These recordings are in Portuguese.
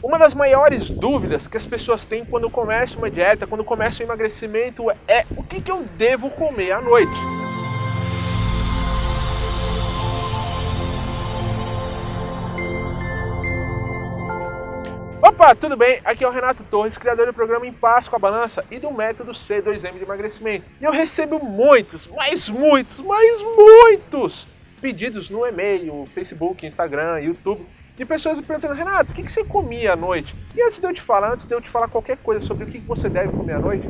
Uma das maiores dúvidas que as pessoas têm quando começam uma dieta, quando começam o emagrecimento é o que, que eu devo comer à noite. Opa, tudo bem? Aqui é o Renato Torres, criador do programa Em Paz com a Balança e do método C2M de emagrecimento. E eu recebo muitos, mas muitos, mas muitos pedidos no e-mail, Facebook, Instagram, YouTube de pessoas me perguntando, Renato, o que, você comia à noite? E antes de eu te falar, antes de eu te falar qualquer coisa sobre o que, você deve comer à noite,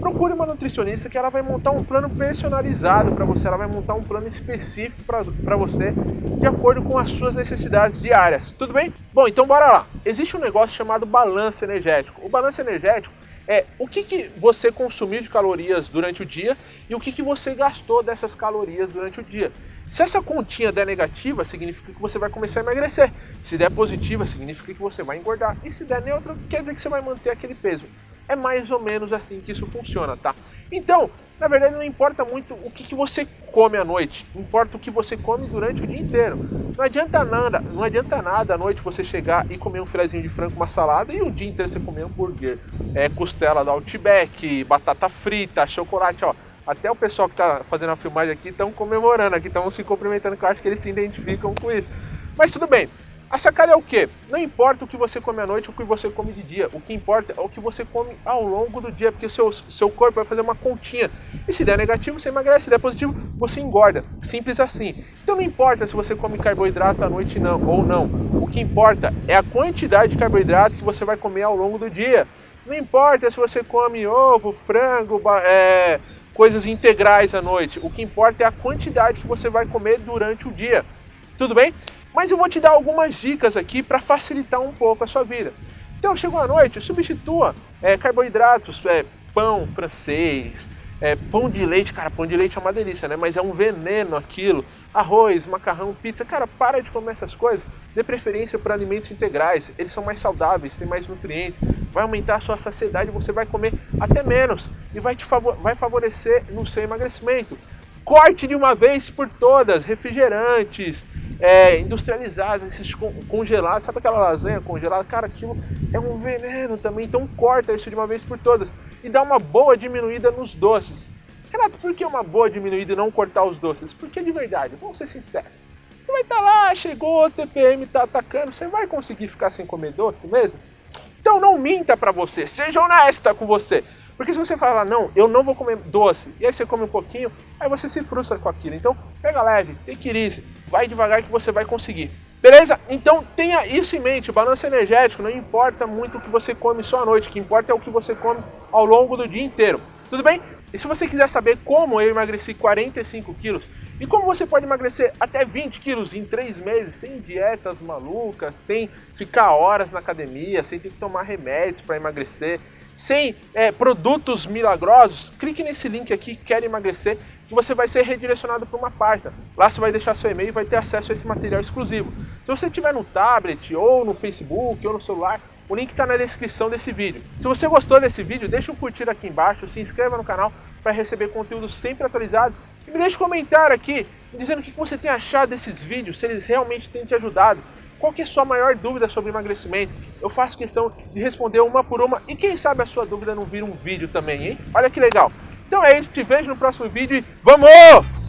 procure uma nutricionista que ela vai montar um plano personalizado para você, ela vai montar um plano específico para você, de acordo com as suas necessidades diárias. Tudo bem? Bom, então bora lá. Existe um negócio chamado balanço energético. O balanço energético é o que, que você consumiu de calorias durante o dia e o que, que você gastou dessas calorias durante o dia. Se essa continha der negativa, significa que você vai começar a emagrecer. Se der positiva, significa que você vai engordar. E se der neutra, quer dizer que você vai manter aquele peso. É mais ou menos assim que isso funciona, tá? Então, na verdade, não importa muito o que, que você come à noite, importa o que você come durante o dia inteiro. Não adianta nada, não adianta nada à noite você chegar e comer um filezinho de frango, uma salada e o dia inteiro você comer hambúrguer, é, costela do Outback, batata frita, chocolate, ó até o pessoal que está fazendo a filmagem aqui estão comemorando aqui, estão se cumprimentando, que eu acho que eles se identificam com isso. Mas tudo bem. A sacada é o quê? Não importa o que você come à noite ou o que você come de dia. O que importa é o que você come ao longo do dia, porque o seu, seu corpo vai fazer uma continha. E se der negativo, você emagrece. Se der positivo, você engorda. Simples assim. Então não importa se você come carboidrato à noite não, ou não. O que importa é a quantidade de carboidrato que você vai comer ao longo do dia. Não importa se você come ovo, frango, é, coisas integrais à noite. O que importa é a quantidade que você vai comer durante o dia. Tudo bem? Mas eu vou te dar algumas dicas aqui para facilitar um pouco a sua vida. Então, chegou à noite, substitua é, carboidratos, é, pão francês, é, pão de leite, cara, pão de leite é uma delícia, né? Mas é um veneno aquilo. Arroz, macarrão, pizza, cara, para de comer essas coisas. Dê preferência para alimentos integrais, eles são mais saudáveis, têm mais nutrientes, vai aumentar a sua saciedade, você vai comer até menos e vai te favor vai favorecer no seu emagrecimento. Corte de uma vez por todas refrigerantes, é, industrializados, esses congelados, sabe aquela lasanha congelada? Cara, aquilo é um veneno também, então corta isso de uma vez por todas e dá uma boa diminuída nos doces. Renato, por que uma boa diminuída e não cortar os doces? Porque de verdade, vamos ser sinceros. Você vai estar tá lá, chegou, o TPM está atacando, você vai conseguir ficar sem comer doce mesmo? Então não minta para você, seja honesta com você. Porque se você falar, não, eu não vou comer doce, e aí você come um pouquinho, aí você se frustra com aquilo. Então, pega leve, ir, vai devagar que você vai conseguir. Beleza? Então tenha isso em mente, o balanço energético não importa muito o que você come só à noite, o que importa é o que você come ao longo do dia inteiro. Tudo bem? E se você quiser saber como eu emagreci 45 quilos e como você pode emagrecer até 20 quilos em 3 meses sem dietas malucas, sem ficar horas na academia, sem ter que tomar remédios para emagrecer, sem é, produtos milagrosos, clique nesse link aqui, quer emagrecer, que você vai ser redirecionado para uma página. Lá você vai deixar seu e-mail e vai ter acesso a esse material exclusivo. Se você tiver no tablet, ou no Facebook, ou no celular, o link está na descrição desse vídeo. Se você gostou desse vídeo, deixa um curtir aqui embaixo, se inscreva no canal para receber conteúdo sempre atualizado e me deixe um comentário aqui dizendo o que você tem achado desses vídeos, se eles realmente têm te ajudado. Qual que é a sua maior dúvida sobre emagrecimento? Eu faço questão de responder uma por uma e quem sabe a sua dúvida não vira um vídeo também, hein? Olha que legal. Então é isso, te vejo no próximo vídeo e vamos!